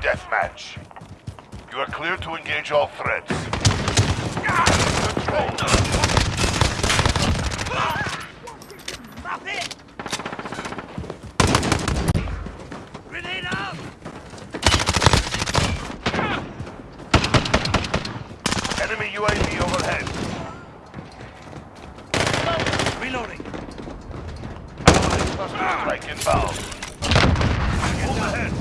deathmatch. You are clear to engage all threats. Control. Stop it! Grenade out! Enemy UAV overhead. Reloading. Cluster strike inbound. Move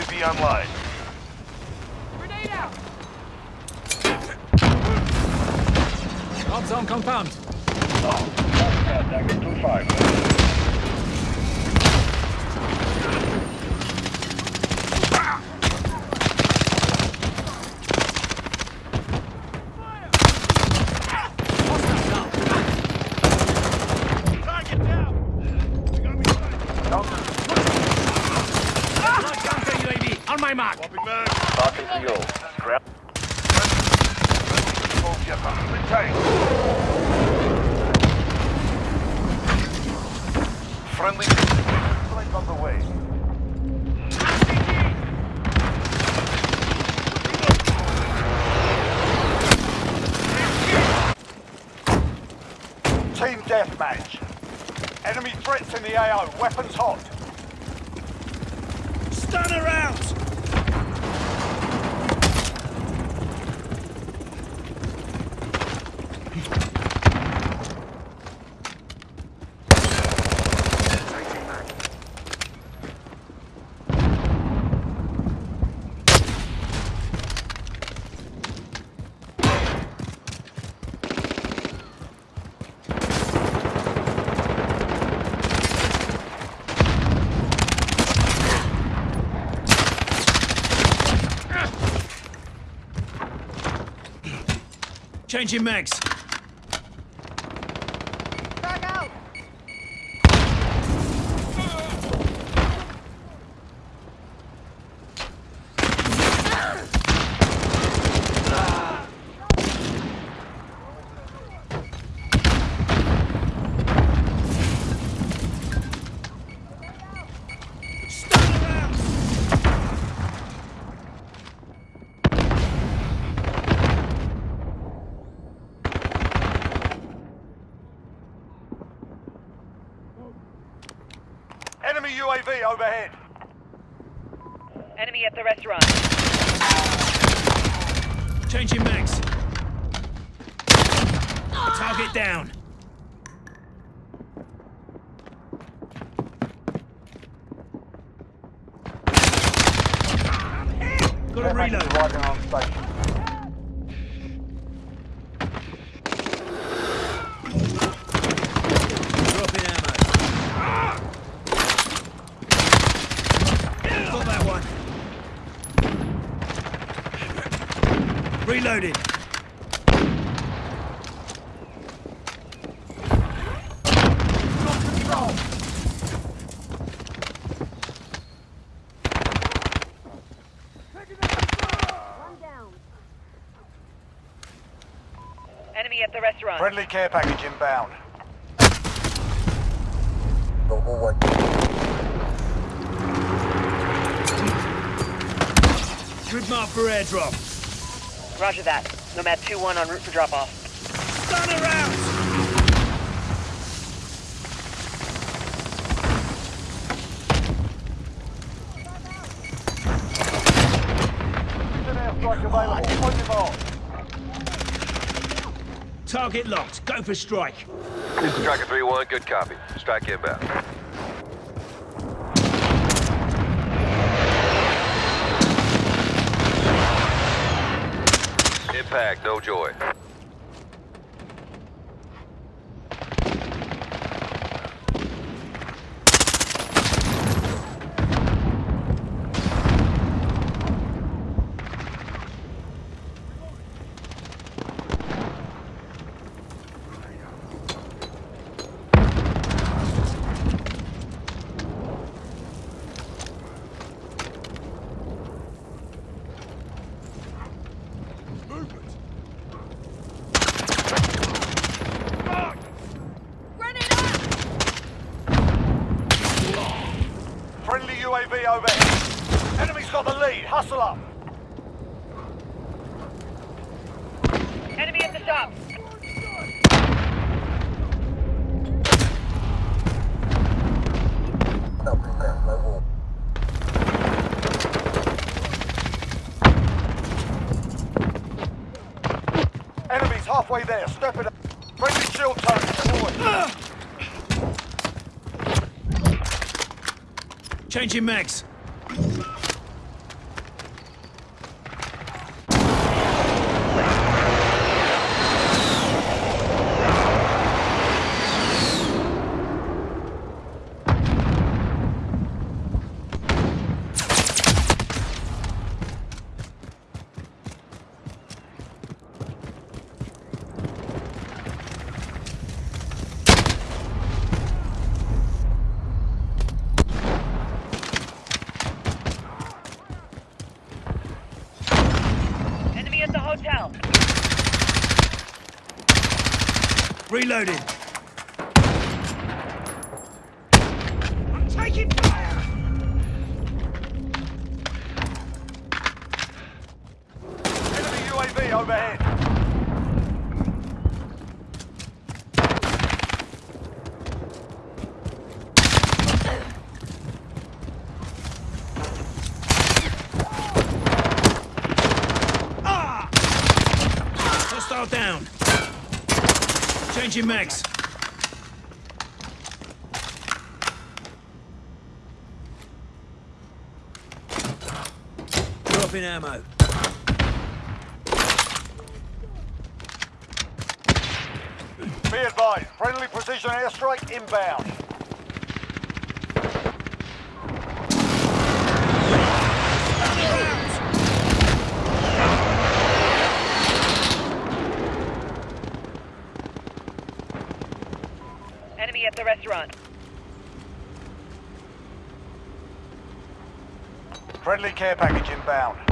UAV online. Grenade out! Hot zone compound. Oh, that's 2-5. Retained. Friendly strike on the way. Team deathmatch. Enemy threats in the AO. Weapons hot. Stun around. Changing mags. Stun around. Enemy UAV overhead. Enemy at the restaurant. Changing mags. Target down. Got a reload. Dropping ammo. Got that one. Reloading. Enemy at the restaurant. Friendly care package inbound. Grid mark for airdrop. Roger that. Nomad 2-1 en route for drop-off. Stun around! airstrike available. On your mark. Target locked. Go for strike. This is Striker 3-1, good copy. Strike inbound. Impact, no joy. Grenade out! Friendly UAV overhead. Enemy's got the. Hustle up. Enemy at the shop. Enemy's halfway there. Step it up. Friendly shield turret deployed. Changing mags. Hotel. Reloading. I'm taking fire. Enemy UAV overhead. Hostile down. Changing mags. Dropping ammo. Be advised. Friendly precision airstrike inbound. Enemy at the restaurant. Friendly care package inbound.